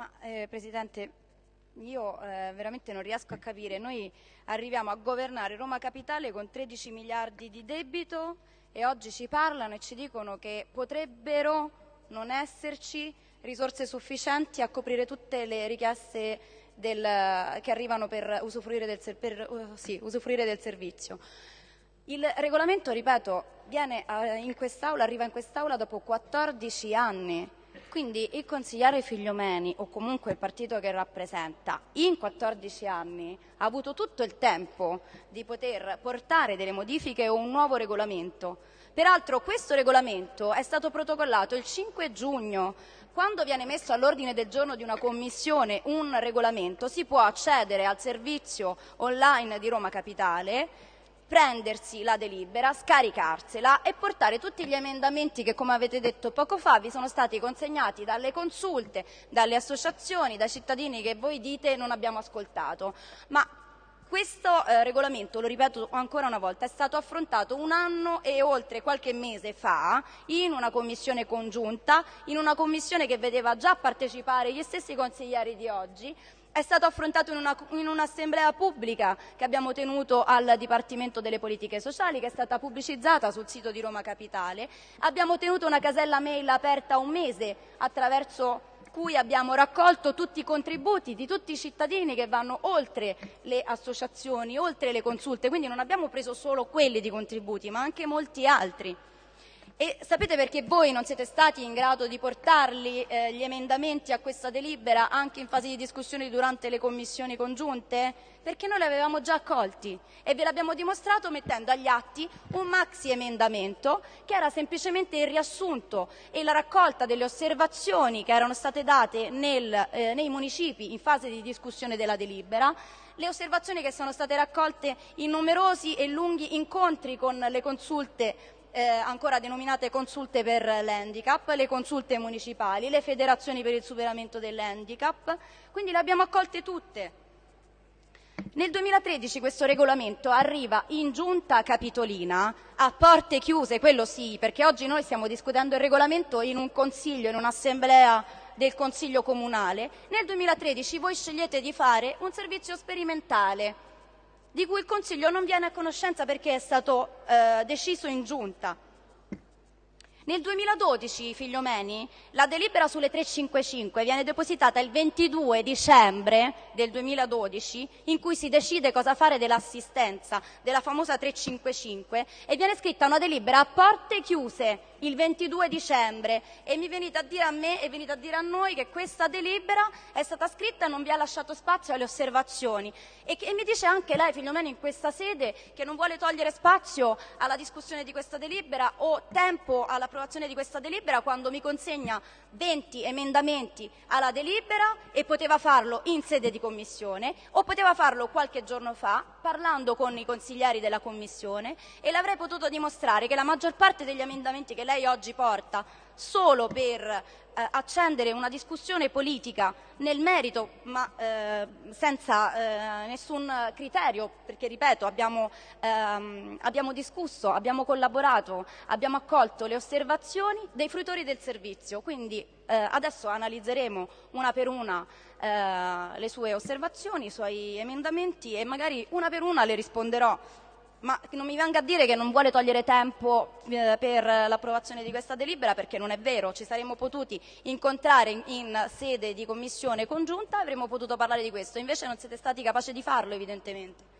Ma eh, Presidente, io eh, veramente non riesco a capire. Noi arriviamo a governare Roma Capitale con 13 miliardi di debito e oggi ci parlano e ci dicono che potrebbero non esserci risorse sufficienti a coprire tutte le richieste del, che arrivano per usufruire del, per, uh, sì, usufruire del servizio. Il regolamento, ripeto, eh, in quest'Aula, arriva in quest'Aula dopo 14 anni quindi il consigliere Figliomeni, o comunque il partito che rappresenta, in 14 anni ha avuto tutto il tempo di poter portare delle modifiche o un nuovo regolamento. Peraltro questo regolamento è stato protocollato il 5 giugno. Quando viene messo all'ordine del giorno di una commissione un regolamento si può accedere al servizio online di Roma Capitale prendersi la delibera, scaricarsela e portare tutti gli emendamenti che, come avete detto poco fa, vi sono stati consegnati dalle consulte, dalle associazioni, dai cittadini che voi dite non abbiamo ascoltato. Ma questo eh, regolamento, lo ripeto ancora una volta, è stato affrontato un anno e oltre qualche mese fa in una commissione congiunta, in una commissione che vedeva già partecipare gli stessi consiglieri di oggi, è stato affrontato in un'assemblea un pubblica che abbiamo tenuto al Dipartimento delle Politiche Sociali, che è stata pubblicizzata sul sito di Roma Capitale. Abbiamo tenuto una casella mail aperta un mese attraverso cui abbiamo raccolto tutti i contributi di tutti i cittadini che vanno oltre le associazioni, oltre le consulte, quindi non abbiamo preso solo quelli di contributi, ma anche molti altri. E sapete perché voi non siete stati in grado di portarli eh, gli emendamenti a questa delibera anche in fase di discussione durante le commissioni congiunte? Perché noi li avevamo già accolti e ve l'abbiamo dimostrato mettendo agli atti un maxi emendamento che era semplicemente il riassunto e la raccolta delle osservazioni che erano state date nel, eh, nei municipi in fase di discussione della delibera le osservazioni che sono state raccolte in numerosi e lunghi incontri con le consulte eh, ancora denominate consulte per l'handicap, le consulte municipali, le federazioni per il superamento dell'handicap, quindi le abbiamo accolte tutte. Nel 2013 questo regolamento arriva in giunta capitolina a porte chiuse, quello sì, perché oggi noi stiamo discutendo il regolamento in un consiglio, in un'assemblea del consiglio comunale. Nel 2013 voi scegliete di fare un servizio sperimentale di cui il Consiglio non viene a conoscenza perché è stato eh, deciso in giunta. Nel 2012, Figliomeni, la delibera sulle 355 viene depositata il 22 dicembre del 2012, in cui si decide cosa fare dell'assistenza, della famosa 355, e viene scritta una delibera a porte chiuse il 22 dicembre. E mi venite a dire a me e venite a dire a noi che questa delibera è stata scritta e non vi ha lasciato spazio alle osservazioni. E, che, e mi dice anche lei, Figliomeni, in questa sede che non vuole togliere spazio alla discussione di questa delibera o tempo all'approvazione di questa delibera quando mi consegna 20 emendamenti alla delibera e poteva farlo in sede di commissione o poteva farlo qualche giorno fa parlando con i consiglieri della commissione e l'avrei potuto dimostrare che la maggior parte degli emendamenti che lei oggi porta solo per eh, accendere una discussione politica nel merito, ma eh, senza eh, nessun criterio, perché ripeto, abbiamo, ehm, abbiamo, discusso, abbiamo collaborato, abbiamo accolto le osservazioni dei fruitori del servizio, quindi eh, adesso analizzeremo una per una eh, le sue osservazioni, i suoi emendamenti e magari una per una le risponderò ma non mi venga a dire che non vuole togliere tempo eh, per l'approvazione di questa delibera perché non è vero, ci saremmo potuti incontrare in, in sede di commissione congiunta e avremmo potuto parlare di questo, invece non siete stati capaci di farlo evidentemente.